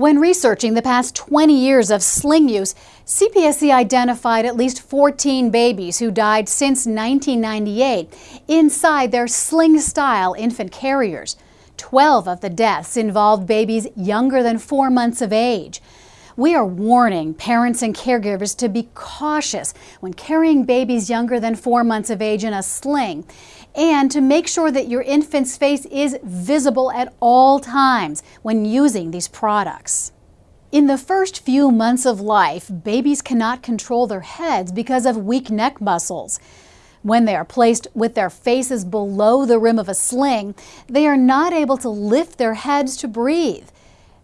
When researching the past 20 years of sling use, CPSC identified at least 14 babies who died since 1998 inside their sling-style infant carriers. 12 of the deaths involved babies younger than four months of age. We are warning parents and caregivers to be cautious when carrying babies younger than four months of age in a sling and to make sure that your infant's face is visible at all times when using these products. In the first few months of life, babies cannot control their heads because of weak neck muscles. When they are placed with their faces below the rim of a sling, they are not able to lift their heads to breathe.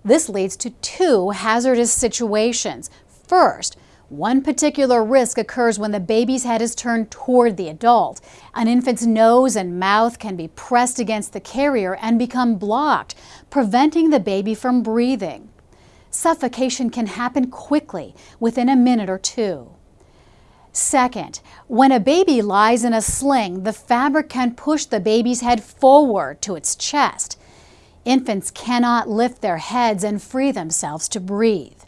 This leads to two hazardous situations. First, one particular risk occurs when the baby's head is turned toward the adult. An infant's nose and mouth can be pressed against the carrier and become blocked, preventing the baby from breathing. Suffocation can happen quickly, within a minute or two. Second, when a baby lies in a sling, the fabric can push the baby's head forward to its chest. Infants cannot lift their heads and free themselves to breathe.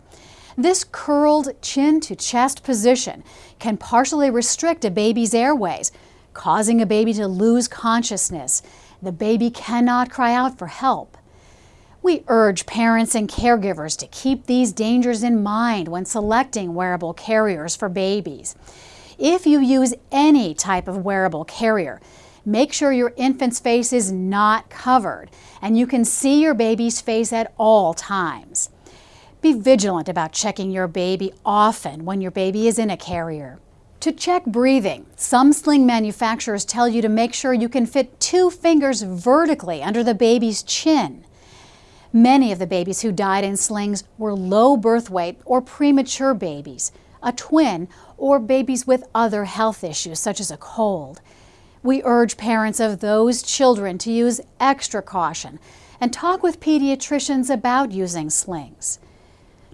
This curled chin to chest position can partially restrict a baby's airways, causing a baby to lose consciousness. The baby cannot cry out for help. We urge parents and caregivers to keep these dangers in mind when selecting wearable carriers for babies. If you use any type of wearable carrier, Make sure your infant's face is not covered and you can see your baby's face at all times. Be vigilant about checking your baby often when your baby is in a carrier. To check breathing, some sling manufacturers tell you to make sure you can fit two fingers vertically under the baby's chin. Many of the babies who died in slings were low birth weight or premature babies, a twin, or babies with other health issues such as a cold. We urge parents of those children to use extra caution and talk with pediatricians about using slings.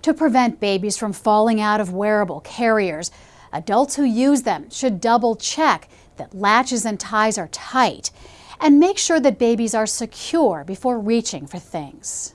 To prevent babies from falling out of wearable carriers, adults who use them should double check that latches and ties are tight and make sure that babies are secure before reaching for things.